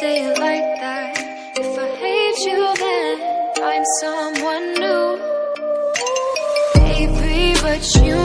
say it like that. If I hate you then find someone new. Baby, but you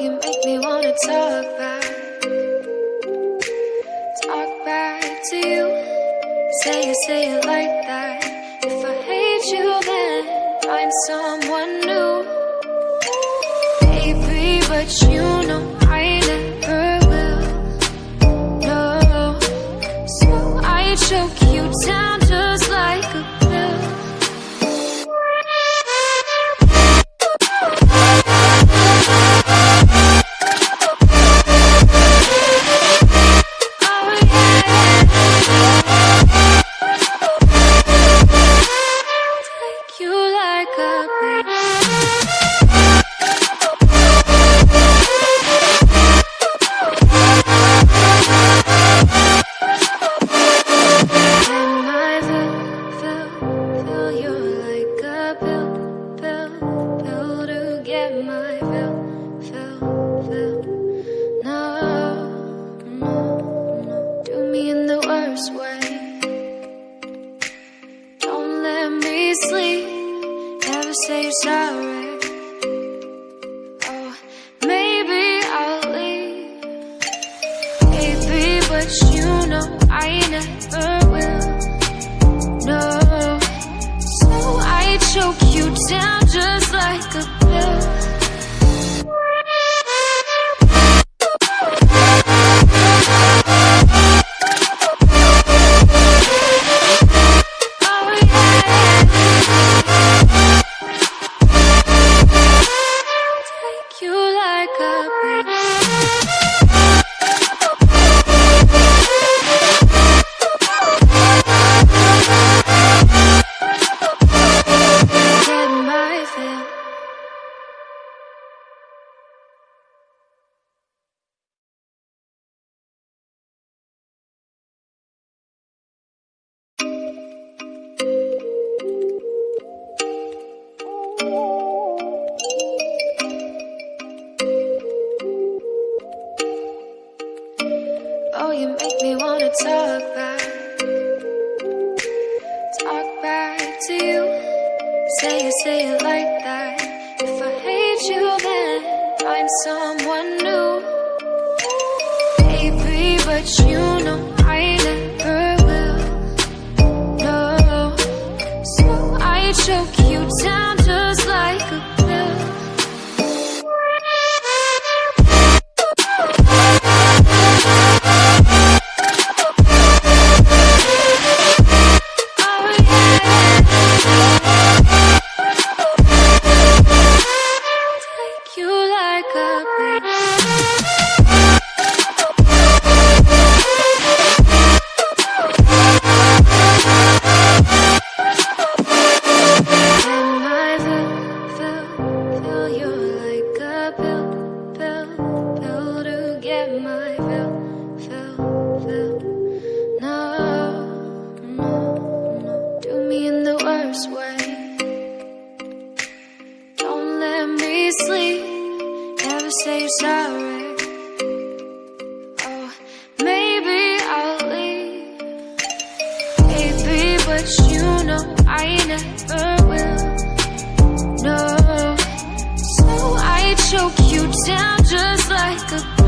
you make me wanna talk back. Talk back to you. Say it, say it like that. If I hate you then Find someone new. Baby, but you never say sorry. Oh, maybe I'll leave. Maybe, but you know I never will. No, so I choke you down. say you say it like that. If I hate you then find someone new. Baby, but you know wish you know I never will. No, so I choke you down just like a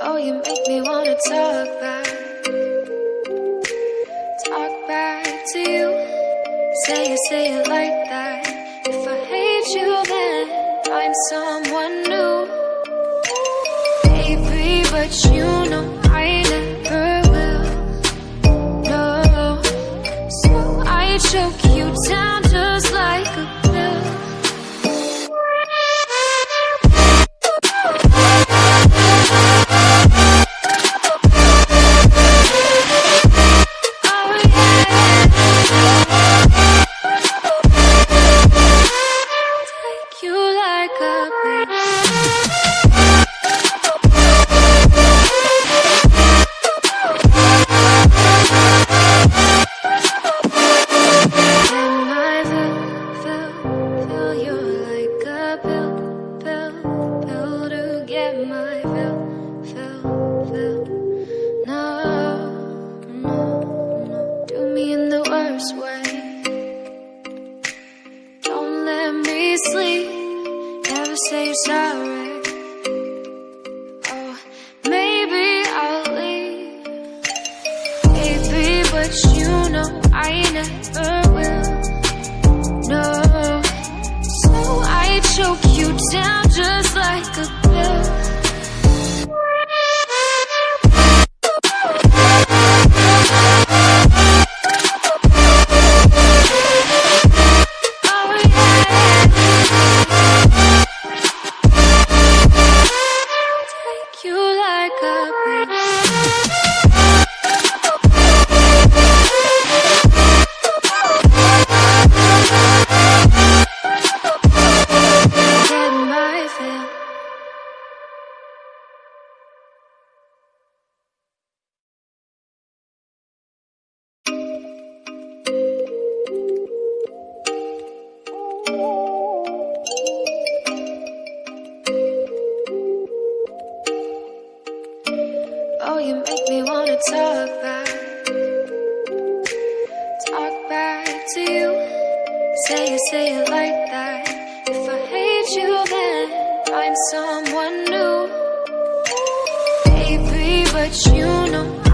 Oh, you make me wanna talk back. Talk back to you. Say it, say it like that. If I hate you, then find someone new. Baby, but you. say you're sorry. Oh, maybe I'll leave. Maybe, but you know I never will. No, so I choke you down. someone new. Baby, but you know